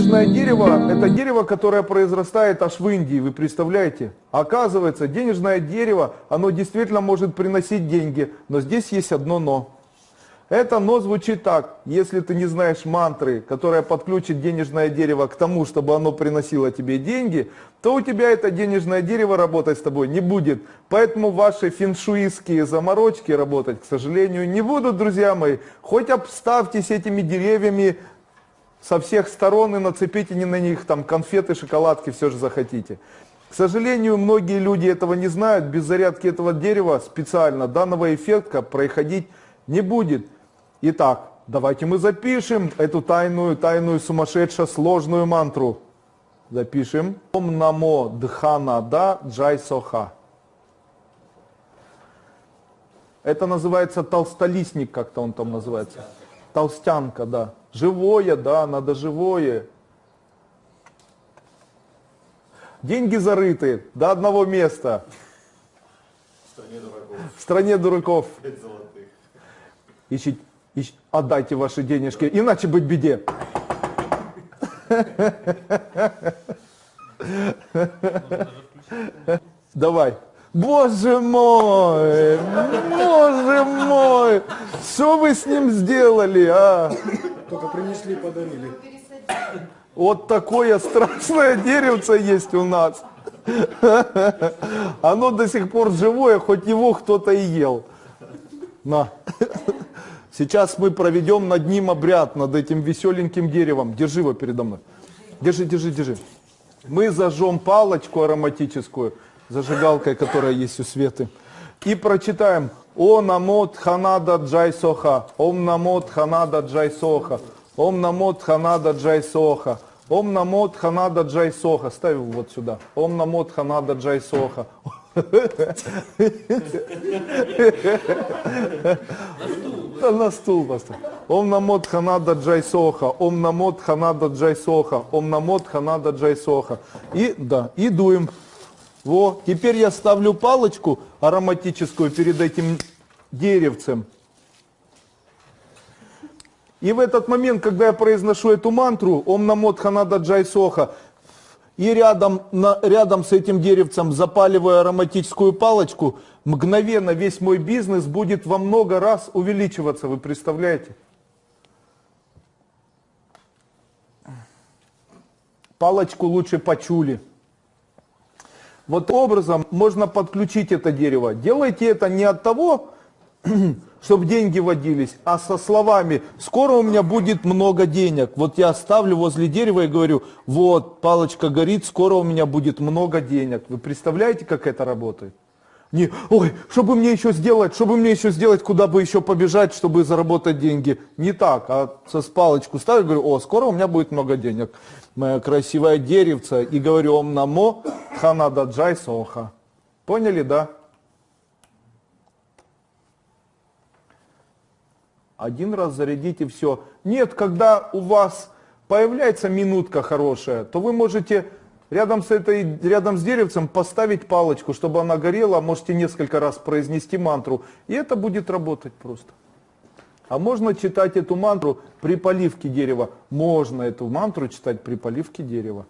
Денежное дерево – это дерево, которое произрастает аж в Индии, вы представляете? Оказывается, денежное дерево, оно действительно может приносить деньги, но здесь есть одно «но». Это «но» звучит так, если ты не знаешь мантры, которая подключит денежное дерево к тому, чтобы оно приносило тебе деньги, то у тебя это денежное дерево работать с тобой не будет. Поэтому ваши феншуистские заморочки работать, к сожалению, не будут, друзья мои. Хоть обставьтесь этими деревьями со всех сторон и нацепите не на них там конфеты, шоколадки, все же захотите. К сожалению, многие люди этого не знают, без зарядки этого дерева специально данного эффекта происходить не будет. Итак, давайте мы запишем эту тайную, тайную, сумасшедшую, сложную мантру. Запишем. Ом намо дханада джай соха. Это называется толстолистник, как-то он там называется. Толстянка, да. Живое, да, надо живое. Деньги зарыты до одного места. В стране дураков. В стране дураков. Пять золотых. Ищите, ищ- отдайте ваши денежки, иначе быть беде. Давай. Боже мой, боже мой, что вы с ним сделали, а? Только принесли, подарили. Вот такое страшное деревце есть у нас. Оно до сих пор живое, хоть его кто-то и ел. На. Сейчас мы проведем над ним обряд, над этим веселеньким деревом. Держи его передо мной. Держи, держи, держи. Мы зажжем палочку ароматическую, зажигалкой, которая есть у Светы. И прочитаем О намот ханада джай соха, Ом намот ханада джай соха, Ом намот ханада джай соха, Ом намот ханада джай соха. Ставь его вот сюда. Ом намот ханада джай соха. Да на стул поставь. Ом намот ханада джай соха, ом намот ханада джай соха, ом намот ханада джай соха. И, да, и дуем. Во, теперь я ставлю палочку ароматическую перед этим деревцем. И в этот момент, когда я произношу эту мантру, Ом намот ханада джай соха, и рядом, на, рядом с этим деревцем запаливаю ароматическую палочку, мгновенно весь мой бизнес будет во много раз увеличиваться, вы представляете? Палочку лучше почули. Вот образом можно подключить это дерево. Делайте это не от того, чтобы деньги водились, а со словами «скоро у меня будет много денег». Вот я ставлю возле дерева и говорю «вот, палочка горит, скоро у меня будет много денег». Вы представляете, как это работает? Не, ой, чтобы мне еще сделать, чтобы мне еще сделать, куда бы еще побежать, чтобы заработать деньги. Не так, а со палочку ставлю, говорю, о, скоро у меня будет много денег. Моя красивая деревца. И говорю, ом намо ханада джай соха. Поняли, да? Один раз зарядите все. Нет, когда у вас появляется минутка хорошая, то вы можете рядом с, этой, рядом с деревцем поставить палочку, чтобы она горела, можете несколько раз произнести мантру, и это будет работать просто. А можно читать эту мантру при поливке дерева. Можно эту мантру читать при поливке дерева.